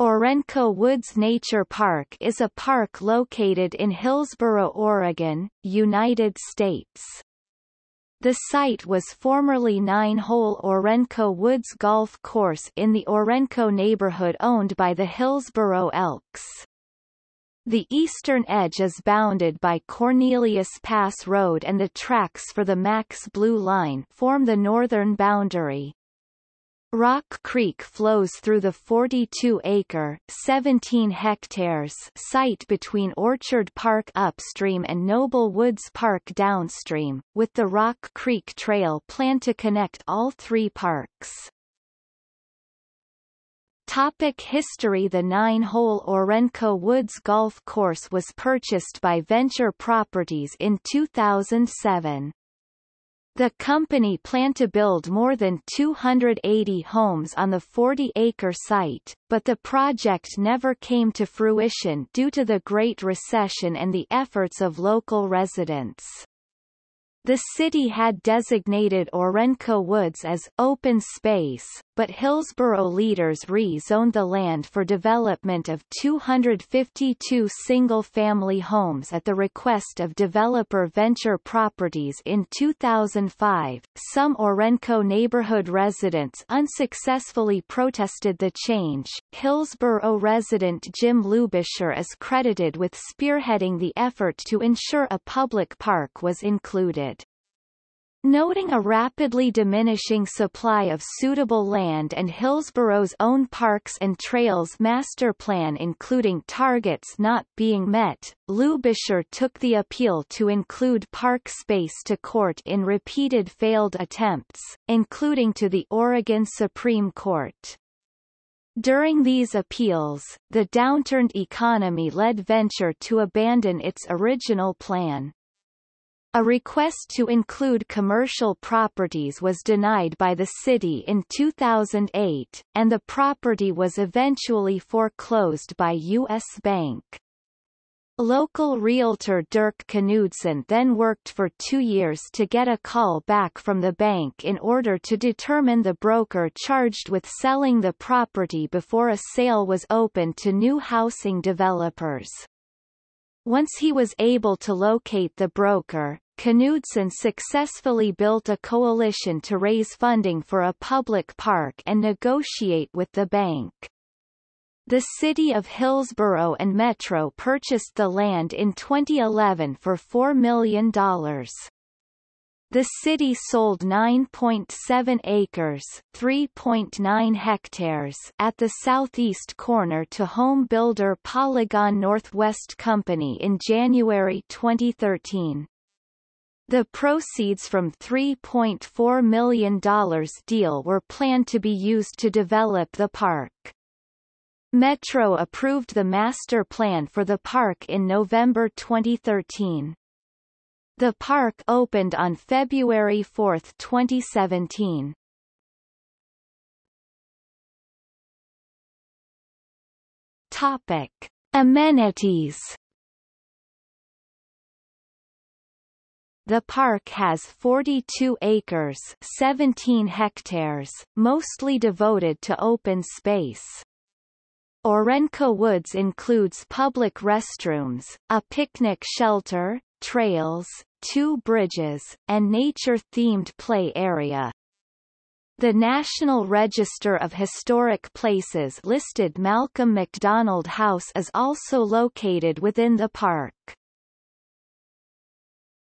Orenco Woods Nature Park is a park located in Hillsboro, Oregon, United States. The site was formerly nine-hole Orenco Woods Golf Course in the Orenco neighborhood owned by the Hillsboro Elks. The eastern edge is bounded by Cornelius Pass Road and the tracks for the Max Blue Line form the northern boundary. Rock Creek flows through the 42-acre (17 hectares) site between Orchard Park upstream and Noble Woods Park downstream, with the Rock Creek Trail planned to connect all three parks. Topic history The nine-hole Orenco Woods Golf Course was purchased by Venture Properties in 2007. The company planned to build more than 280 homes on the 40-acre site, but the project never came to fruition due to the Great Recession and the efforts of local residents. The city had designated Orenco Woods as open space, but Hillsboro leaders rezoned the land for development of 252 single-family homes at the request of developer Venture Properties in 2005. Some Orenco neighborhood residents unsuccessfully protested the change. Hillsboro resident Jim Lubisher is credited with spearheading the effort to ensure a public park was included. Noting a rapidly diminishing supply of suitable land and Hillsboro's own parks and trails master plan including targets not being met, Lubisher took the appeal to include park space to court in repeated failed attempts, including to the Oregon Supreme Court. During these appeals, the downturned economy led Venture to abandon its original plan. A request to include commercial properties was denied by the city in 2008, and the property was eventually foreclosed by U.S. Bank. Local realtor Dirk Knudsen then worked for two years to get a call back from the bank in order to determine the broker charged with selling the property before a sale was open to new housing developers. Once he was able to locate the broker, Knudsen successfully built a coalition to raise funding for a public park and negotiate with the bank. The city of Hillsboro and Metro purchased the land in 2011 for $4 million. The city sold 9.7 acres 3.9 hectares at the southeast corner to home builder Polygon Northwest Company in January 2013. The proceeds from $3.4 million deal were planned to be used to develop the park. Metro approved the master plan for the park in November 2013. The park opened on February 4, 2017. Topic. Amenities The park has 42 acres 17 hectares, mostly devoted to open space. Orenco Woods includes public restrooms, a picnic shelter, trails, two bridges, and nature-themed play area. The National Register of Historic Places listed Malcolm McDonald House is also located within the park.